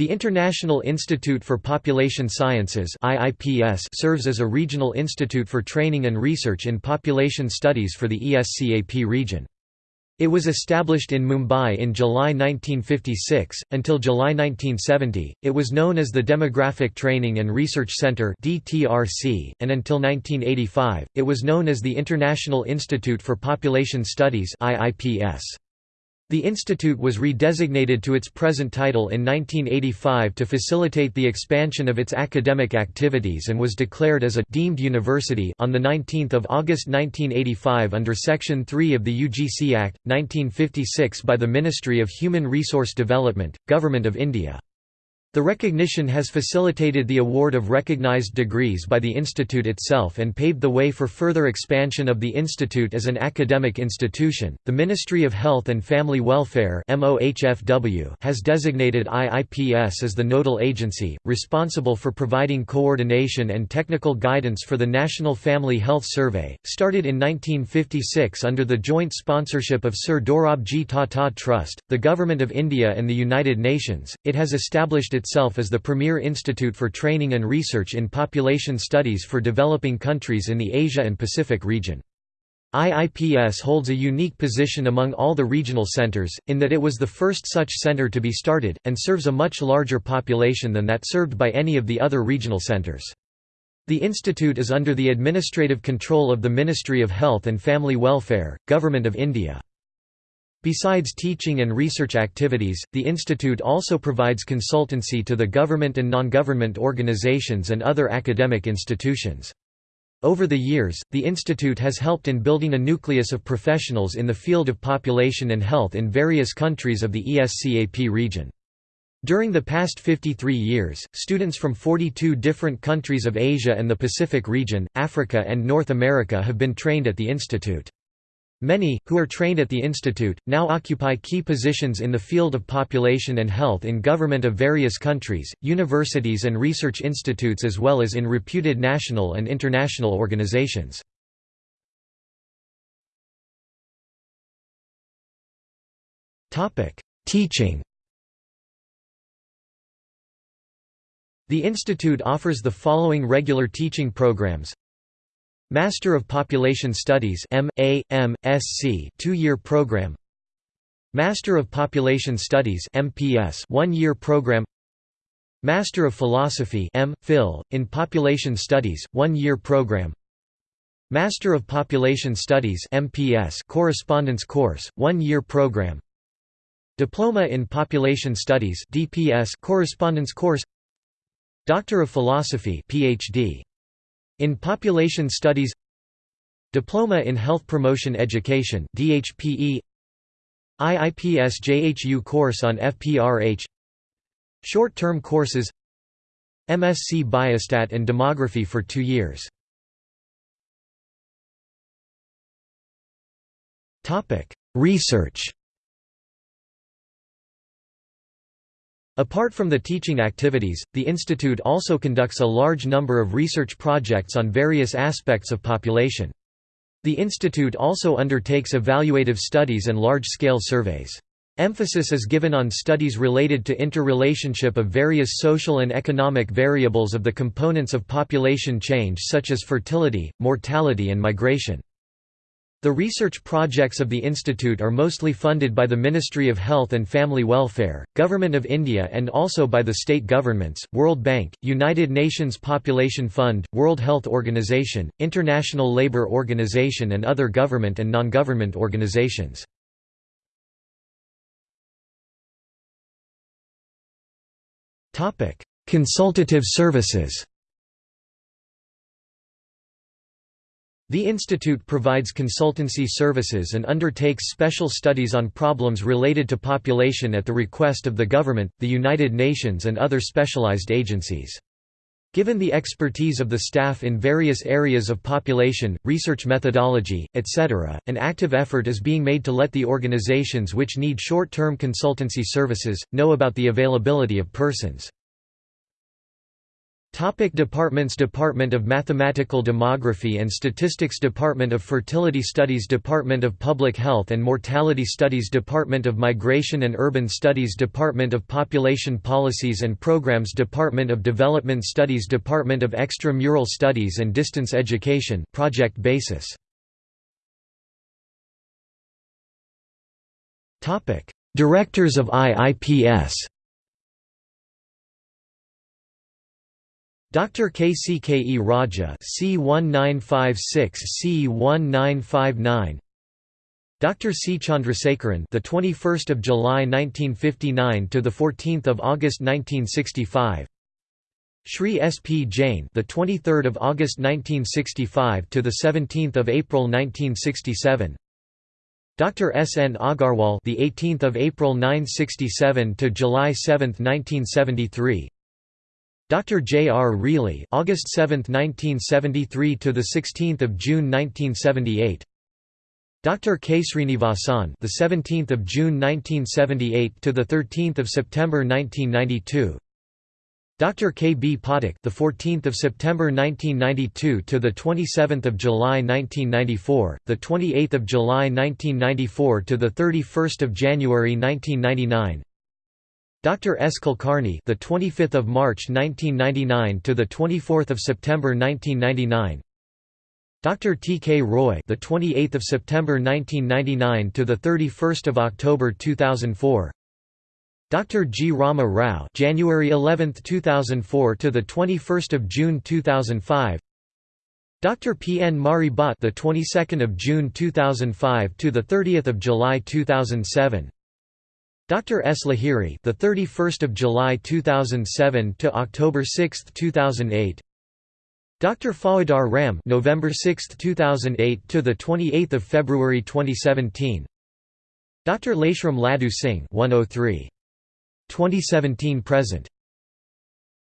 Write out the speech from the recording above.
The International Institute for Population Sciences IIPS serves as a regional institute for training and research in population studies for the ESCAP region. It was established in Mumbai in July 1956. Until July 1970, it was known as the Demographic Training and Research Centre (DTRC), and until 1985, it was known as the International Institute for Population Studies (IIPS). The institute was redesignated to its present title in 1985 to facilitate the expansion of its academic activities and was declared as a deemed university on 19 August 1985 under Section 3 of the UGC Act, 1956 by the Ministry of Human Resource Development, Government of India. The recognition has facilitated the award of recognized degrees by the institute itself and paved the way for further expansion of the institute as an academic institution. The Ministry of Health and Family Welfare has designated IIPS as the nodal agency responsible for providing coordination and technical guidance for the National Family Health Survey, started in 1956 under the joint sponsorship of Sir Dorabji Tata Trust, the Government of India and the United Nations. It has established itself as the premier institute for training and research in population studies for developing countries in the Asia and Pacific region. IIPS holds a unique position among all the regional centers, in that it was the first such center to be started, and serves a much larger population than that served by any of the other regional centers. The institute is under the administrative control of the Ministry of Health and Family Welfare, Government of India. Besides teaching and research activities, the institute also provides consultancy to the government and non-government organizations and other academic institutions. Over the years, the institute has helped in building a nucleus of professionals in the field of population and health in various countries of the ESCAP region. During the past 53 years, students from 42 different countries of Asia and the Pacific region, Africa and North America have been trained at the institute. Many, who are trained at the institute, now occupy key positions in the field of population and health in government of various countries, universities and research institutes as well as in reputed national and international organizations. Teaching The institute offers the following regular teaching programs Master of Population Studies two-year program. Master of Population Studies one-year program. Master of Philosophy M. Phil, in Population Studies, one-year program. Master of Population Studies MPS correspondence course, one-year program. Diploma in Population Studies DPS correspondence course. Doctor of Philosophy PhD in Population Studies Diploma in Health Promotion Education DHPE IIPS JHU course on FPRH Short-term courses MSc Biostat and Demography for two years. Research Apart from the teaching activities, the institute also conducts a large number of research projects on various aspects of population. The institute also undertakes evaluative studies and large-scale surveys. Emphasis is given on studies related to interrelationship of various social and economic variables of the components of population change such as fertility, mortality and migration. The research projects of the institute are mostly funded by the Ministry of Health and Family Welfare, Government of India and also by the state governments, World Bank, United Nations Population Fund, World Health Organization, International Labour Organization and other government and non-government organizations. Consultative services The institute provides consultancy services and undertakes special studies on problems related to population at the request of the government, the United Nations and other specialized agencies. Given the expertise of the staff in various areas of population, research methodology, etc., an active effort is being made to let the organizations which need short-term consultancy services, know about the availability of persons. Topic departments Department of Mathematical Demography and Statistics Department of Fertility Studies Department of Public Health and Mortality Studies Department of Migration and Urban Studies Department of Population Policies and Programs Department of Development Studies Department of Extramural Studies and Distance Education project basis. Directors of IIPS Dr. KCKE Raja C1956-C1959 Dr. C Chandrasekaran the 21st of July 1959 to the 14th of August 1965 Shri S P Jain the 23rd of August 1965 to the 17th of April 1967 Dr. S N Agarwal the 18th of April 1967 to July 7, 1973 Dr. J. R. Rele, August 7, 1973 to the 16th of June 1978. Dr. K. Srinivasan, the 17th of June 1978 to the 13th of September 1992. Dr. K. B. Pathak, the 14th of September 1992 to the 27th of July 1994, the 28th of July 1994 to the 31st of January 1999. Dr. S. Kulkarni, the 25th of March 1999 to the 24th of September 1999. Dr. T. K. Roy, the 28th of September 1999 to the 31st of October 2004. Dr. G. Rama Rao, January 11, 2004 to the 21st of June 2005. Dr. P. N. Mari Bhat, the 22nd of June 2005 to the 30th of July 2007. Dr. S. Lahiri, the 31st of July 2007 to October 6, 2008. Dr. Faujdar Ram, November 6, 2008 to the 28th of February 2017. Dr. Leshram Ladu Singh, 103. 2017 present.